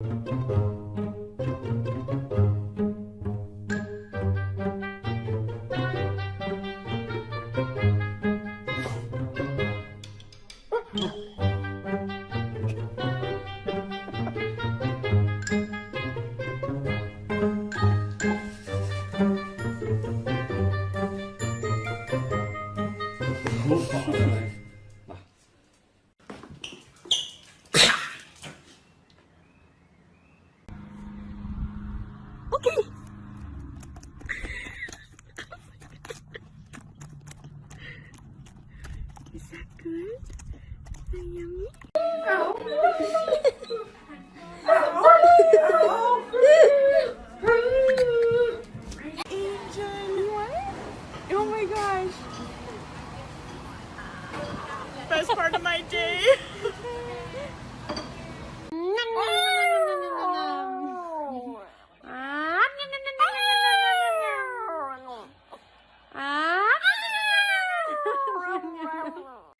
Is that good? That yummy? Oh, Angel, what? Oh my gosh. Best part of my day.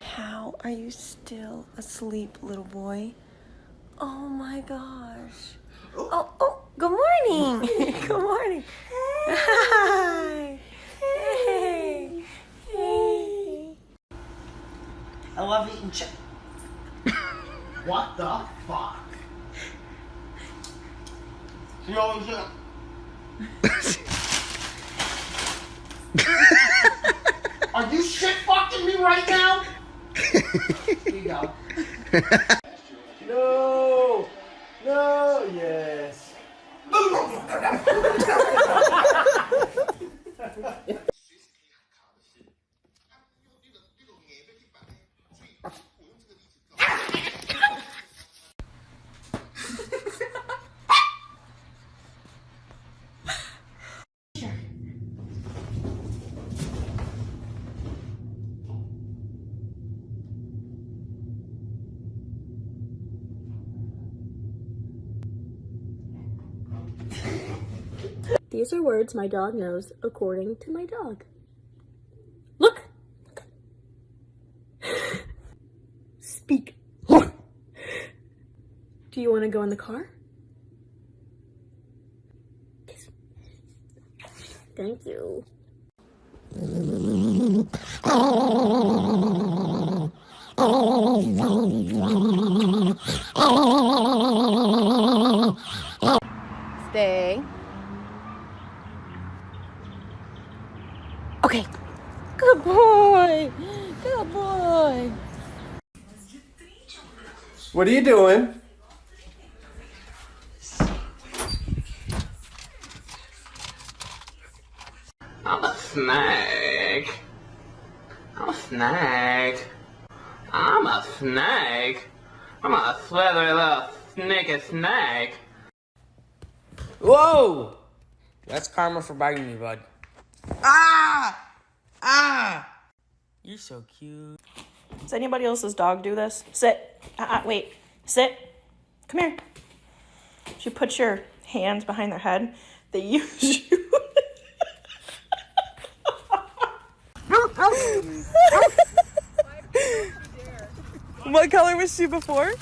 How are you asleep, little boy? Oh my gosh. Oh, oh, oh good morning. good morning. Hi. Hey. Hey. I love eating chicken. what the fuck? You know what Are you shit fucking me right now? Here you go. No! No! Yes! These are words my dog knows according to my dog. Look. Speak. Do you want to go in the car? Thank you. Stay. Okay. Good boy. Good boy. What are you doing? I'm a snake. I'm a snake. I'm a snake. I'm a slithery little sneaky snake. Whoa! That's karma for biting me, bud. Ah! Ah! You're so cute. Does anybody else's dog do this? Sit. Uh-uh, wait. Sit. Come here. She puts your hands behind their head. They use you. what color was she before?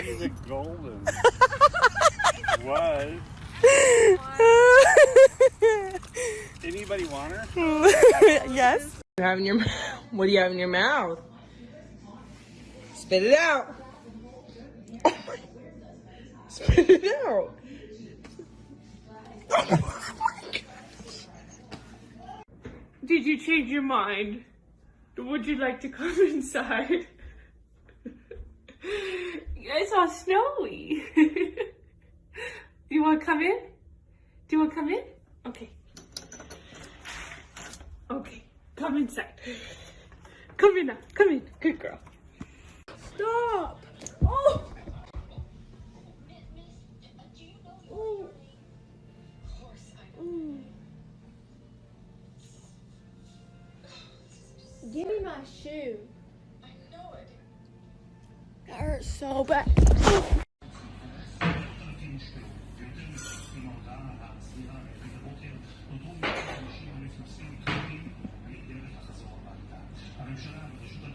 She's a golden. what? Anybody want her? yes. You have in your what do you have in your mouth? Spit it out. Oh my. Spit it out. Oh Did you change your mind? Would you like to come inside? it's all snowy. You want to come in? Do you want to come in? Okay. Okay, come inside. Come in now. Come in. Good girl. Stop. Oh. Oh. Mm. Give me my shoe. I know it. That hurts so bad.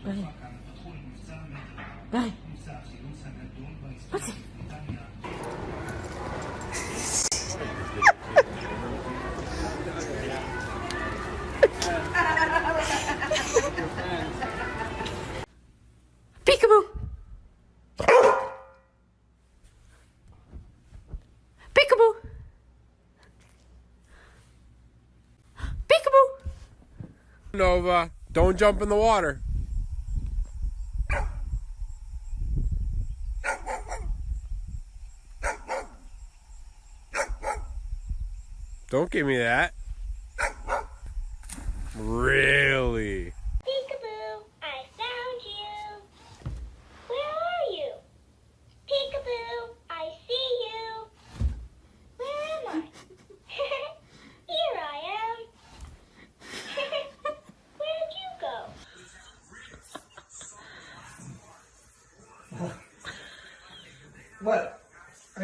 ביי. ביי. מה זה? Nova, don't jump in the water. Don't give me that. Really? Peekaboo, I found you. Where are you? Peekaboo, I see you. Where am I? Here I am. Where'd you go? What?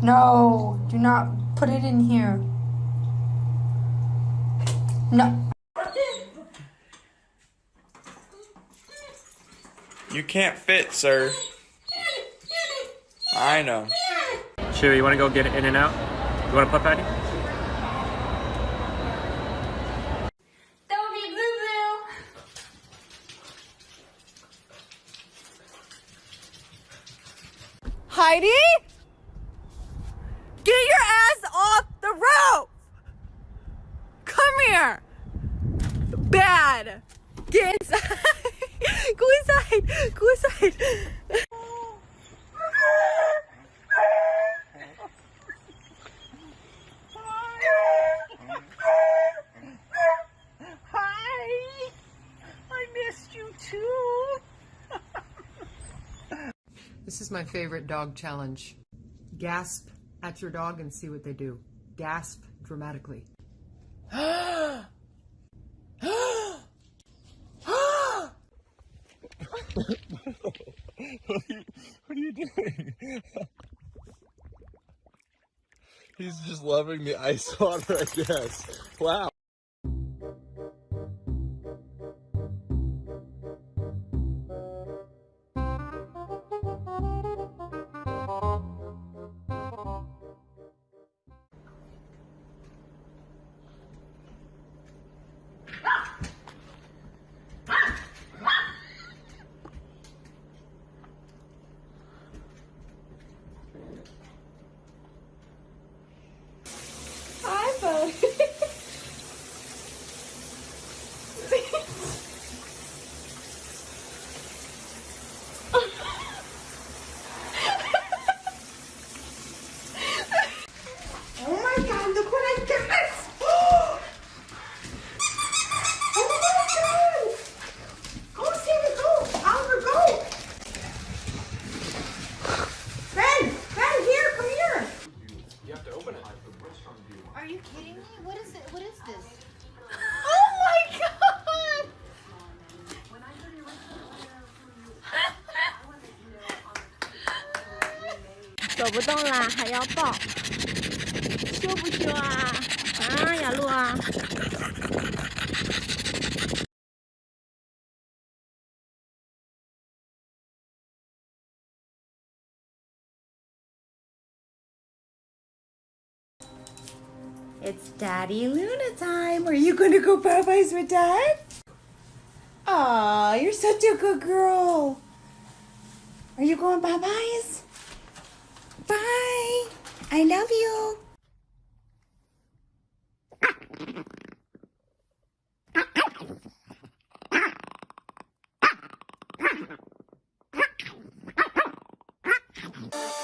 No, do not put it in here. No. You can't fit, sir. I know. Chewy, you want to go get it in and out? You want to pup patty? Heidi? Get your ass off the roof! Come here! Bad! Get inside! Go inside! Go inside! Hi! I missed you too! This is my favorite dog challenge. Gasp at your dog and see what they do. Gasp dramatically. What are you doing? He's just loving the ice water, I guess. Wow. 动啦，还要抱，羞不羞啊？啊，雅露啊！ It's Daddy Luna time. Are you gonna go Popeyes with Dad? Aw, you're such a good girl. Are you going Popeyes? Bye. I love you. you